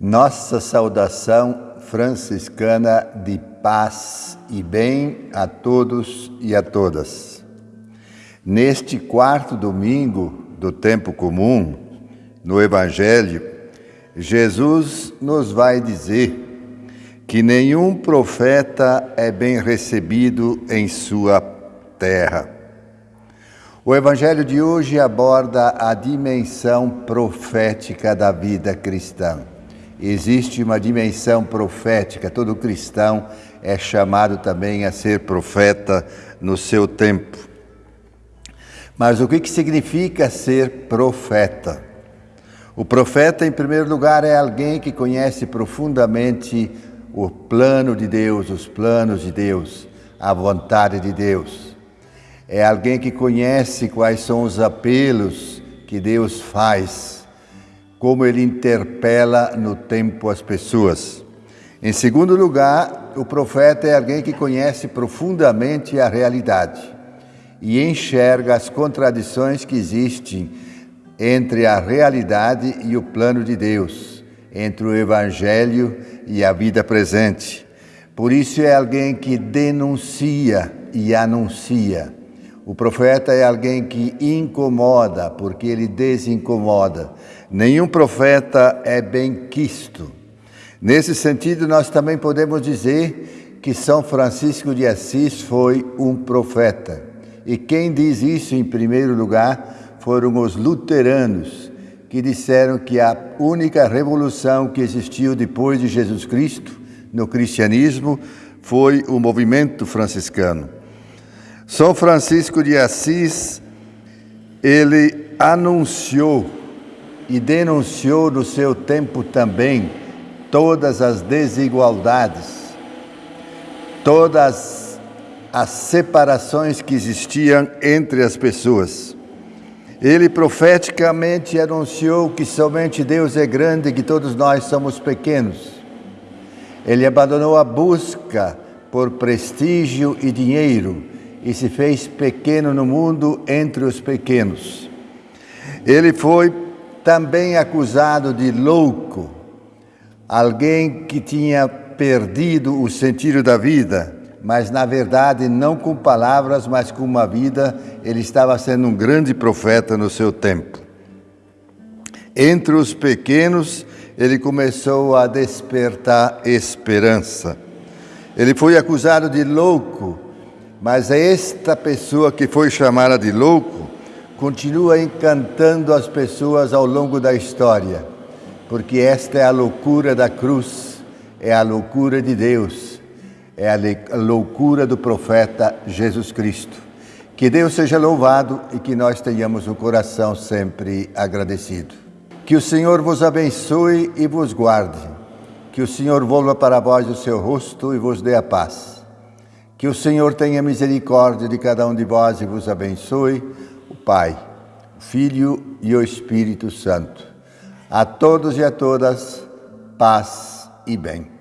Nossa saudação franciscana de paz e bem a todos e a todas. Neste quarto domingo do tempo comum, no Evangelho, Jesus nos vai dizer que nenhum profeta é bem recebido em sua terra. O Evangelho de hoje aborda a dimensão profética da vida cristã. Existe uma dimensão profética, todo cristão é chamado também a ser profeta no seu tempo. Mas o que significa ser profeta? O profeta, em primeiro lugar, é alguém que conhece profundamente o plano de Deus, os planos de Deus, a vontade de Deus é alguém que conhece quais são os apelos que Deus faz, como ele interpela no tempo as pessoas. Em segundo lugar, o profeta é alguém que conhece profundamente a realidade e enxerga as contradições que existem entre a realidade e o plano de Deus, entre o evangelho e a vida presente. Por isso é alguém que denuncia e anuncia o profeta é alguém que incomoda, porque ele desincomoda. Nenhum profeta é bem quisto. Nesse sentido, nós também podemos dizer que São Francisco de Assis foi um profeta. E quem diz isso em primeiro lugar foram os luteranos, que disseram que a única revolução que existiu depois de Jesus Cristo no cristianismo foi o movimento franciscano. São Francisco de Assis, ele anunciou e denunciou no seu tempo também todas as desigualdades, todas as separações que existiam entre as pessoas. Ele profeticamente anunciou que somente Deus é grande e que todos nós somos pequenos. Ele abandonou a busca por prestígio e dinheiro e se fez pequeno no mundo entre os pequenos. Ele foi também acusado de louco, alguém que tinha perdido o sentido da vida, mas na verdade não com palavras, mas com uma vida, ele estava sendo um grande profeta no seu tempo. Entre os pequenos, ele começou a despertar esperança. Ele foi acusado de louco, mas esta pessoa que foi chamada de louco continua encantando as pessoas ao longo da história, porque esta é a loucura da cruz, é a loucura de Deus, é a loucura do profeta Jesus Cristo. Que Deus seja louvado e que nós tenhamos o coração sempre agradecido. Que o Senhor vos abençoe e vos guarde. Que o Senhor volva para vós o seu rosto e vos dê a paz. Que o Senhor tenha misericórdia de cada um de vós e vos abençoe, o Pai, o Filho e o Espírito Santo. A todos e a todas, paz e bem.